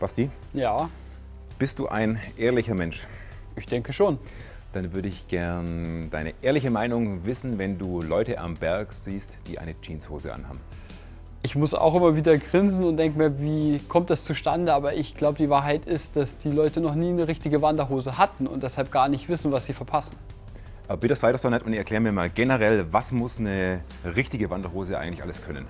Basti, Ja, bist du ein ehrlicher Mensch? ich denke schon. Dann würde ich gern deine ehrliche Meinung wissen, wenn du Leute am Berg siehst, die eine Jeanshose anhaben. Ich muss auch immer wieder grinsen und denke mir, wie kommt das zustande? Aber ich glaube, die Wahrheit ist, dass die Leute noch nie eine richtige Wanderhose hatten und deshalb gar nicht wissen, was sie verpassen. Aber bitte sei das doch nett und erklär mir mal generell, was muss eine richtige Wanderhose eigentlich alles können?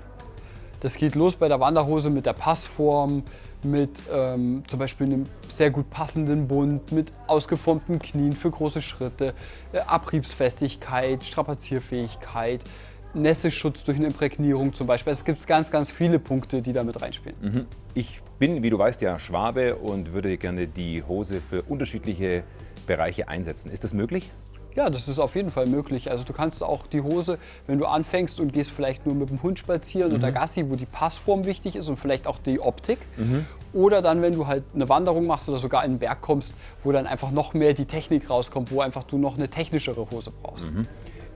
Das geht los bei der Wanderhose mit der Passform, mit ähm, zum Beispiel einem sehr gut passenden Bund, mit ausgeformten Knien für große Schritte, äh, Abriebsfestigkeit, Strapazierfähigkeit, Nässeschutz durch eine Imprägnierung zum Beispiel. Es gibt ganz, ganz viele Punkte, die da mit reinspielen. Ich bin, wie du weißt, ja Schwabe und würde gerne die Hose für unterschiedliche Bereiche einsetzen. Ist das möglich? Ja, das ist auf jeden Fall möglich. Also du kannst auch die Hose, wenn du anfängst und gehst vielleicht nur mit dem Hund spazieren oder Gassi, wo die Passform wichtig ist und vielleicht auch die Optik. Oder dann, wenn du halt eine Wanderung machst oder sogar in den Berg kommst, wo dann einfach noch mehr die Technik rauskommt, wo einfach du noch eine technischere Hose brauchst.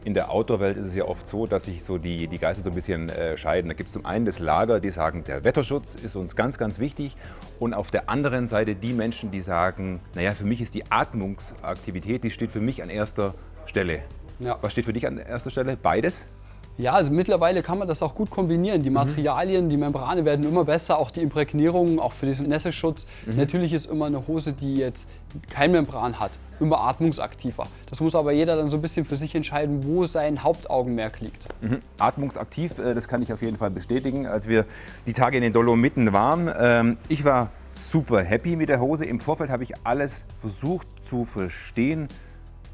In der Outdoor-Welt ist es ja oft so, dass sich so die, die Geister so ein bisschen äh, scheiden. Da gibt es zum einen das Lager, die sagen, der Wetterschutz ist uns ganz, ganz wichtig. Und auf der anderen Seite die Menschen, die sagen, naja, für mich ist die Atmungsaktivität, die steht für mich an erster Stelle. Ja. Was steht für dich an erster Stelle? Beides? Ja, also mittlerweile kann man das auch gut kombinieren. Die Materialien, die Membrane werden immer besser, auch die Imprägnierungen, auch für diesen Nässeschutz. Natürlich ist immer eine Hose, die jetzt kein Membran hat, immer atmungsaktiver. Das muss aber jeder dann so ein bisschen für sich entscheiden, wo sein Hauptaugenmerk liegt. Mhm. Atmungsaktiv, äh, das kann ich auf jeden Fall bestätigen. Als wir die Tage in den Dolomiten waren, ähm, ich war super happy mit der Hose. Im Vorfeld habe ich alles versucht zu verstehen,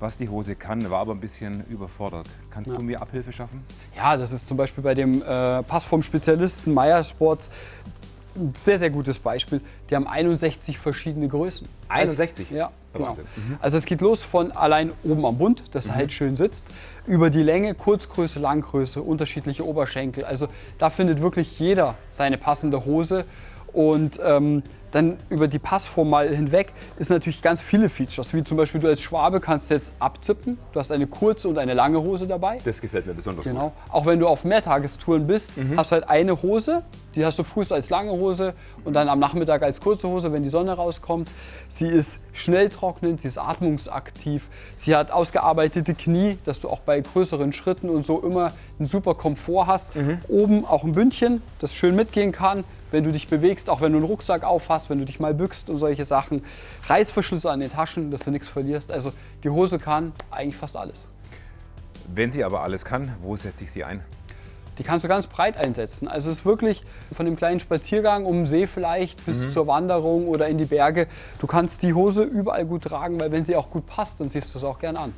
was die Hose kann, war aber ein bisschen überfordert. Kannst du mir Abhilfe schaffen? Ja, das ist zum Beispiel bei dem äh, Passform-Spezialisten Meyer Sports ein sehr, sehr gutes Beispiel. Die haben 61 verschiedene Größen. 61? Also, ja, genau. Wahnsinn. Also es geht los von allein oben am Bund, dass er halt schön sitzt, über die Länge, Kurzgröße, Langgröße, unterschiedliche Oberschenkel. Also da findet wirklich jeder seine passende Hose. Und ähm, dann über die Passform mal hinweg ist natürlich ganz viele Features, wie zum Beispiel du als Schwabe kannst jetzt abzippen. Du hast eine kurze und eine lange Hose dabei. Das gefällt mir besonders Genau. Auch wenn du auf Mehrtagestouren bist, hast du halt eine Hose, die hast du früh als lange Hose und dann am Nachmittag als kurze Hose, wenn die Sonne rauskommt. Sie ist schnell trocknend, sie ist atmungsaktiv, sie hat ausgearbeitete Knie, dass du auch bei größeren Schritten und so immer einen super Komfort hast. Oben auch ein Bündchen, das schön mitgehen kann, wenn du dich bewegst, auch wenn du einen Rucksack aufhast, wenn du dich mal bückst und solche Sachen. Reißverschlüsse an den Taschen, dass du nichts verlierst. Also die Hose kann eigentlich fast alles. Wenn sie aber alles kann, wo setze ich sie ein? Die kannst du ganz breit einsetzen. Also es ist wirklich von dem kleinen Spaziergang um den See vielleicht bis zur Wanderung oder in die Berge. Du kannst die Hose überall gut tragen, weil wenn sie auch gut passt, dann siehst du es auch gern an.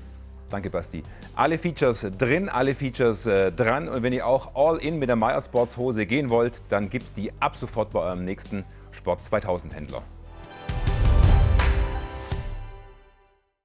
Danke, Basti. Alle Features drin, alle Features äh, dran. Und wenn ihr auch all in mit der Meyer Sports Hose gehen wollt, dann gibt es die ab sofort bei eurem nächsten Sport 2000 Händler.